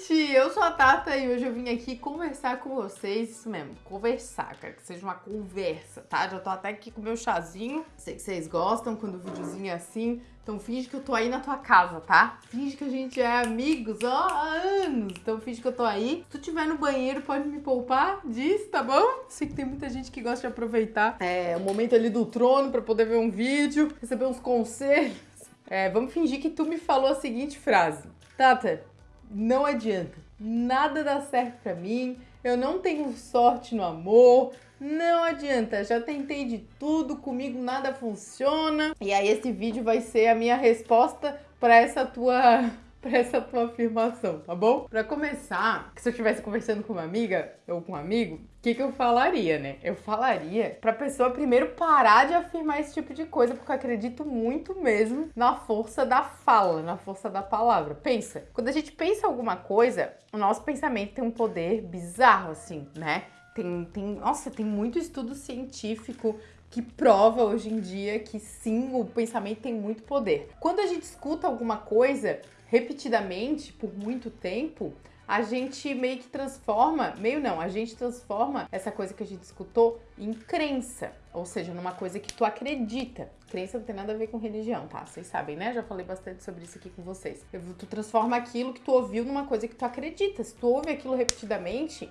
gente! Eu sou a Tata e hoje eu vim aqui conversar com vocês, isso mesmo, conversar, quero que seja uma conversa, tá? Já tô até aqui com meu chazinho, sei que vocês gostam quando o videozinho é assim, então finge que eu tô aí na tua casa, tá? Finge que a gente é amigos, ó, há anos, então finge que eu tô aí. Se tu tiver no banheiro, pode me poupar disso, tá bom? Sei que tem muita gente que gosta de aproveitar é, o momento ali do trono pra poder ver um vídeo, receber uns conselhos. É, vamos fingir que tu me falou a seguinte frase. Tata, não adianta. Nada dá certo pra mim. Eu não tenho sorte no amor. Não adianta, já tentei de tudo, comigo nada funciona. E aí esse vídeo vai ser a minha resposta para essa tua para essa tua afirmação, tá bom? Para começar, se eu estivesse conversando com uma amiga ou com um amigo, o que, que eu falaria, né? Eu falaria pra pessoa primeiro parar de afirmar esse tipo de coisa, porque eu acredito muito mesmo na força da fala, na força da palavra. Pensa, quando a gente pensa alguma coisa, o nosso pensamento tem um poder bizarro, assim, né? Tem, tem, nossa, tem muito estudo científico que prova hoje em dia que sim, o pensamento tem muito poder. Quando a gente escuta alguma coisa, repetidamente, por muito tempo, a gente meio que transforma, meio não, a gente transforma essa coisa que a gente escutou em crença, ou seja, numa coisa que tu acredita. Crença não tem nada a ver com religião, tá? Vocês sabem, né? Já falei bastante sobre isso aqui com vocês. Tu transforma aquilo que tu ouviu numa coisa que tu acredita. Se tu ouve aquilo repetidamente,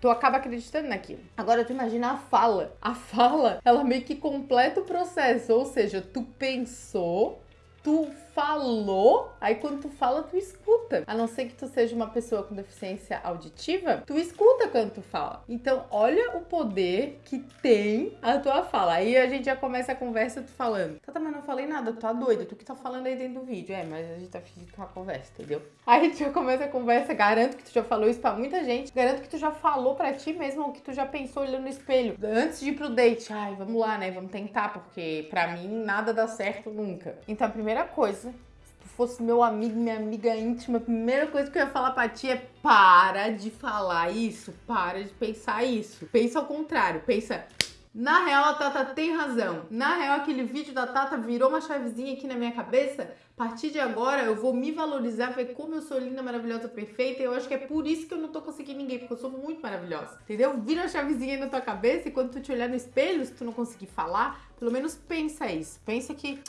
tu acaba acreditando naquilo. Agora tu imagina a fala. A fala, ela meio que completa o processo, ou seja, tu pensou, tu falou, aí quando tu fala, tu escuta. A não ser que tu seja uma pessoa com deficiência auditiva, tu escuta quando tu fala. Então, olha o poder que tem a tua fala. Aí a gente já começa a conversa tu falando. Tata, mas não falei nada, tu tá doida, tu que tá falando aí dentro do vídeo. É, mas a gente tá fingindo uma conversa, entendeu? Aí a gente já começa a conversa, garanto que tu já falou isso pra muita gente, garanto que tu já falou pra ti mesmo o que tu já pensou olhando no espelho. Antes de ir pro date, ai, vamos lá, né, vamos tentar, porque pra mim nada dá certo nunca. Então a primeira coisa fosse meu amigo, minha amiga íntima, a primeira coisa que eu ia falar pra ti é para de falar isso, para de pensar isso. Pensa ao contrário, pensa... Na real, a Tata tem razão. Na real, aquele vídeo da Tata virou uma chavezinha aqui na minha cabeça. A partir de agora, eu vou me valorizar, ver como eu sou linda, maravilhosa, perfeita. E eu acho que é por isso que eu não tô conseguindo ninguém, porque eu sou muito maravilhosa. Entendeu? Vira a chavezinha aí na tua cabeça e quando tu te olhar no espelho, se tu não conseguir falar, pelo menos pensa isso. Pensa que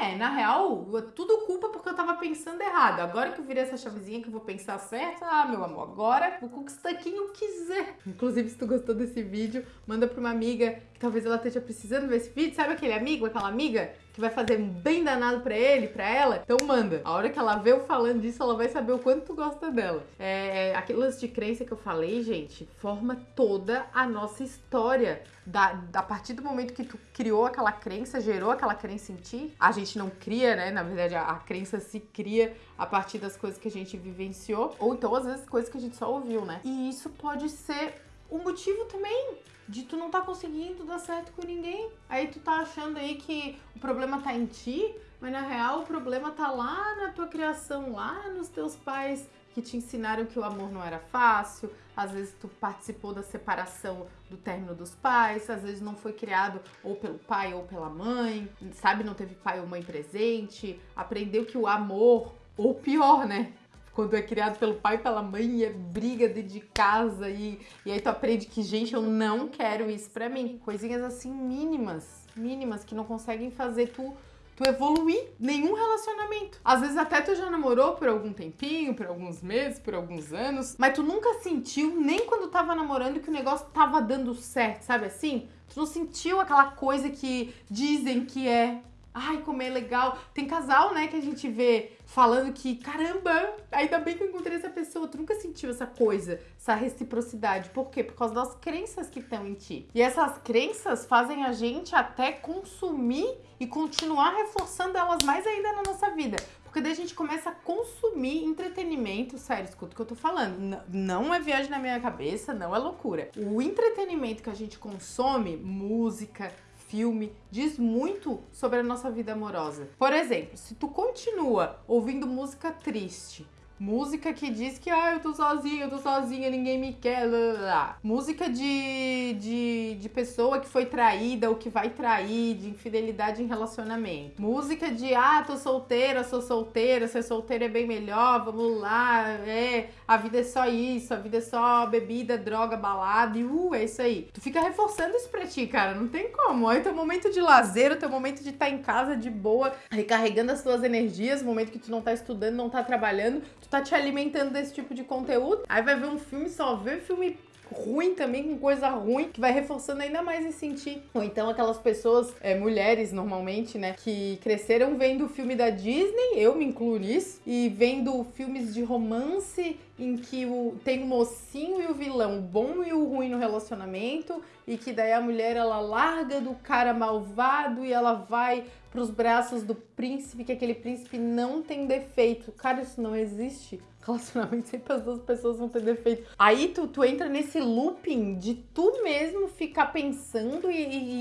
é, na real, tudo culpa porque eu tava pensando errado. Agora que eu virei essa chavezinha que eu vou pensar certo, ah, meu amor, agora vou conquistar quem eu quiser. Inclusive, se tu gostou desse vídeo, manda pra uma amiga que talvez ela esteja precisando ver esse vídeo. Sabe aquele amigo, aquela amiga que vai fazer um bem danado pra ele, pra ela, então manda. A hora que ela vê eu falando disso, ela vai saber o quanto tu gosta dela. É, aquele lance de crença que eu falei, gente, forma toda a nossa história. Da, a partir do momento que tu criou aquela crença, gerou aquela crença em ti, a gente não cria, né? Na verdade, a, a crença se cria a partir das coisas que a gente vivenciou, ou então às vezes coisas que a gente só ouviu, né? E isso pode ser o motivo também de tu não tá conseguindo dar certo com ninguém. Aí tu tá achando aí que o problema tá em ti, mas na real o problema tá lá na tua criação, lá nos teus pais que te ensinaram que o amor não era fácil, às vezes tu participou da separação do término dos pais, às vezes não foi criado ou pelo pai ou pela mãe, sabe, não teve pai ou mãe presente, aprendeu que o amor, ou pior, né, quando é criado pelo pai e pela mãe e é briga dentro de casa e, e aí tu aprende que, gente, eu não quero isso pra mim. Coisinhas assim mínimas, mínimas, que não conseguem fazer tu tu evoluir nenhum relacionamento. Às vezes até tu já namorou por algum tempinho, por alguns meses, por alguns anos, mas tu nunca sentiu, nem quando tava namorando, que o negócio tava dando certo, sabe assim? Tu não sentiu aquela coisa que dizem que é ai, como é legal. Tem casal, né, que a gente vê falando que, caramba, ainda bem que eu encontrei essa pessoa. Tu nunca sentiu essa coisa, essa reciprocidade. Por quê? Por causa das crenças que estão em ti. E essas crenças fazem a gente até consumir e continuar reforçando elas mais ainda na nossa vida. Porque daí a gente começa a consumir entretenimento. Sério, escuta o que eu tô falando. Não é viagem na minha cabeça, não é loucura. O entretenimento que a gente consome, música, filme, diz muito sobre a nossa vida amorosa. Por exemplo, se tu continua ouvindo música triste, Música que diz que, ah, eu tô sozinha, eu tô sozinha, ninguém me quer. Lá, lá, lá. Música de, de, de pessoa que foi traída ou que vai trair, de infidelidade em relacionamento. Música de, ah, tô solteira, sou solteira, ser solteira é bem melhor, vamos lá, é, a vida é só isso, a vida é só bebida, droga, balada, e uh, é isso aí. Tu fica reforçando isso pra ti, cara, não tem como. Aí teu momento de lazer, o teu momento de estar tá em casa de boa, recarregando as tuas energias, momento que tu não tá estudando, não tá trabalhando, tu tá te alimentando desse tipo de conteúdo. Aí vai ver um filme, só vê filme ruim também, com coisa ruim, que vai reforçando ainda mais esse sentir. Ou então aquelas pessoas, é, mulheres normalmente, né, que cresceram vendo filme da Disney, eu me incluo nisso, e vendo filmes de romance em que o, tem o mocinho e o vilão, o bom e o ruim no relacionamento, e que daí a mulher ela larga do cara malvado e ela vai pros braços do príncipe, que aquele príncipe não tem defeito. Cara, isso não existe relacionamento sempre as duas pessoas vão ter defeito. Aí tu, tu entra nesse looping de tu mesmo ficar pensando e,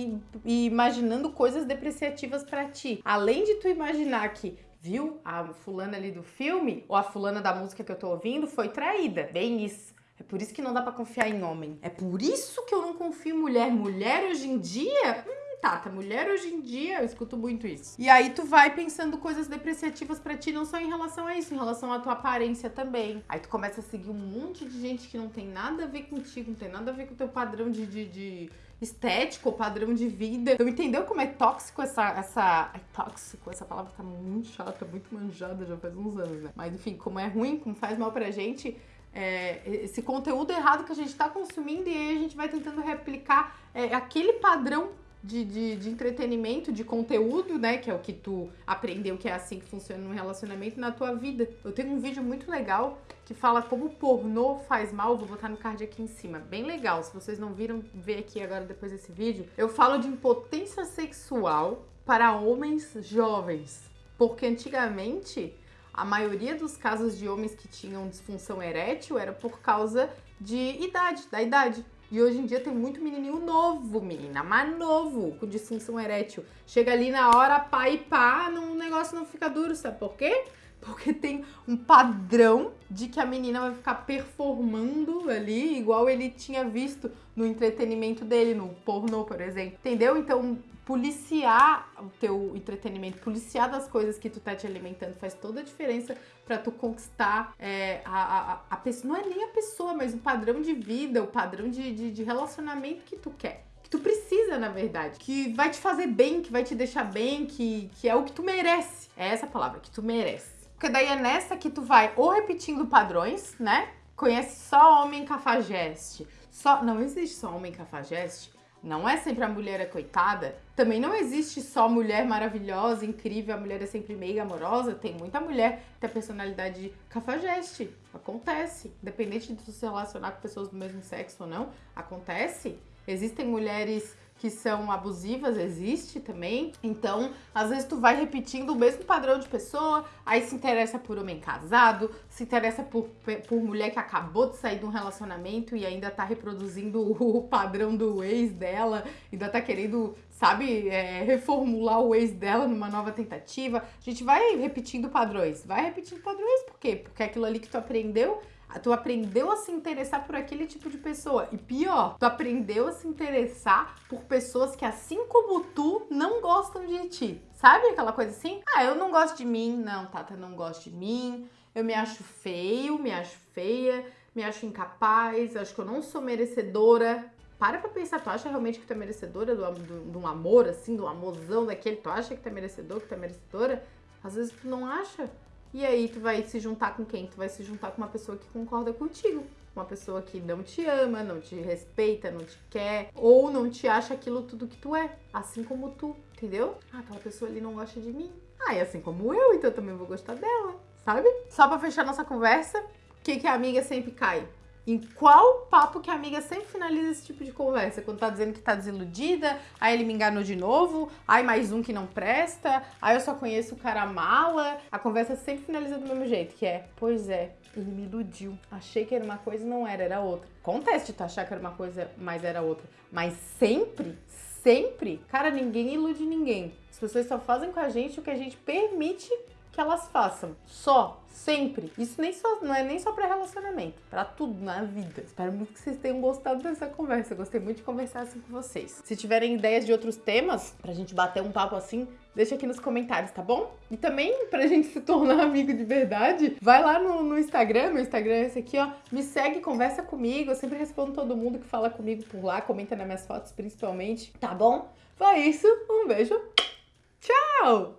e, e imaginando coisas depreciativas para ti. Além de tu imaginar que viu? A fulana ali do filme, ou a fulana da música que eu tô ouvindo, foi traída. Bem isso. É por isso que não dá para confiar em homem. É por isso que eu não confio em mulher. Mulher hoje em dia. Hum, Tata, mulher hoje em dia, eu escuto muito isso. E aí tu vai pensando coisas depreciativas para ti, não só em relação a isso, em relação à tua aparência também. Aí tu começa a seguir um monte de gente que não tem nada a ver contigo, não tem nada a ver com o teu padrão de, de, de estético, padrão de vida. Então entendeu como é tóxico essa, essa... É tóxico, essa palavra tá muito chata, muito manjada já faz uns anos, né? Mas enfim, como é ruim, como faz mal pra gente... É, esse conteúdo errado que a gente está consumindo e aí a gente vai tentando replicar é, aquele padrão de, de, de, entretenimento, de conteúdo, né? Que é o que tu aprendeu que é assim que funciona no relacionamento na tua vida. Eu tenho um vídeo muito legal que fala como pornô faz mal. Vou botar no card aqui em cima. Bem legal. Se vocês não viram, vê aqui agora depois desse vídeo. Eu falo de impotência sexual para homens jovens. Porque antigamente a maioria dos casos de homens que tinham disfunção erétil era por causa de idade, da idade. E hoje em dia tem muito menininho novo, menina, mais novo, com disfunção erétil. Chega ali na hora, pá e pá, o negócio não fica duro, sabe por quê? Porque tem um padrão de que a menina vai ficar performando ali, igual ele tinha visto no entretenimento dele, no pornô, por exemplo. Entendeu? Então, policiar o teu entretenimento, policiar das coisas que tu tá te alimentando faz toda a diferença para tu conquistar é, a, a, a pessoa. Não é nem a pessoa, mas o padrão de vida, o padrão de, de, de relacionamento que tu quer que tu precisa, na verdade, que vai te fazer bem, que vai te deixar bem, que, que é o que tu merece. É essa palavra, que tu merece. Porque daí é nessa que tu vai ou repetindo padrões, né? Conhece só homem cafajeste. Só, não existe só homem cafajeste. Não é sempre a mulher é coitada. Também não existe só mulher maravilhosa, incrível, a mulher é sempre meio amorosa. Tem muita mulher que tem a personalidade cafajeste. Acontece. Independente de se relacionar com pessoas do mesmo sexo ou não, acontece. Existem mulheres que são abusivas, existe também. Então, às vezes tu vai repetindo o mesmo padrão de pessoa, aí se interessa por homem casado, se interessa por, por mulher que acabou de sair de um relacionamento e ainda tá reproduzindo o padrão do ex dela, ainda tá querendo, sabe, é, reformular o ex dela numa nova tentativa. A gente vai repetindo padrões, vai repetindo padrões, por quê? Porque aquilo ali que tu aprendeu Tu aprendeu a se interessar por aquele tipo de pessoa. E pior, tu aprendeu a se interessar por pessoas que, assim como tu, não gostam de ti. Sabe aquela coisa assim? Ah, eu não gosto de mim. Não, Tata não gosta de mim. Eu me acho feio, me acho feia, me acho incapaz, acho que eu não sou merecedora. Para pra pensar, tu acha realmente que tu é merecedora de do, um amor, assim, do um amorzão daquele? Tu acha que tu é merecedor, que tu é merecedora? Às vezes tu não acha. E aí tu vai se juntar com quem? Tu vai se juntar com uma pessoa que concorda contigo. Uma pessoa que não te ama, não te respeita, não te quer, ou não te acha aquilo tudo que tu é, assim como tu, entendeu? Ah, aquela pessoa ali não gosta de mim. Ah, é assim como eu, então eu também vou gostar dela, sabe? Só pra fechar nossa conversa, o que, que a amiga sempre cai? Em qual papo que a amiga sempre finaliza esse tipo de conversa? Quando tá dizendo que tá desiludida, aí ele me enganou de novo, aí mais um que não presta, aí eu só conheço o cara mala. A conversa sempre finaliza do mesmo jeito, que é, pois é, ele me iludiu. Achei que era uma coisa e não era, era outra. Acontece de tu achar que era uma coisa, mas era outra. Mas sempre, sempre, cara, ninguém ilude ninguém. As pessoas só fazem com a gente o que a gente permite que elas façam. Só, sempre. Isso nem só, não é nem só para relacionamento, para tudo na vida. Espero muito que vocês tenham gostado dessa conversa. Gostei muito de conversar assim com vocês. Se tiverem ideias de outros temas pra gente bater um papo assim, deixa aqui nos comentários, tá bom? E também, pra gente se tornar amigo de verdade, vai lá no, no Instagram, meu Instagram é esse aqui, ó. Me segue, conversa comigo. Eu sempre respondo todo mundo que fala comigo por lá, comenta nas minhas fotos principalmente, tá bom? Foi isso, um beijo, tchau!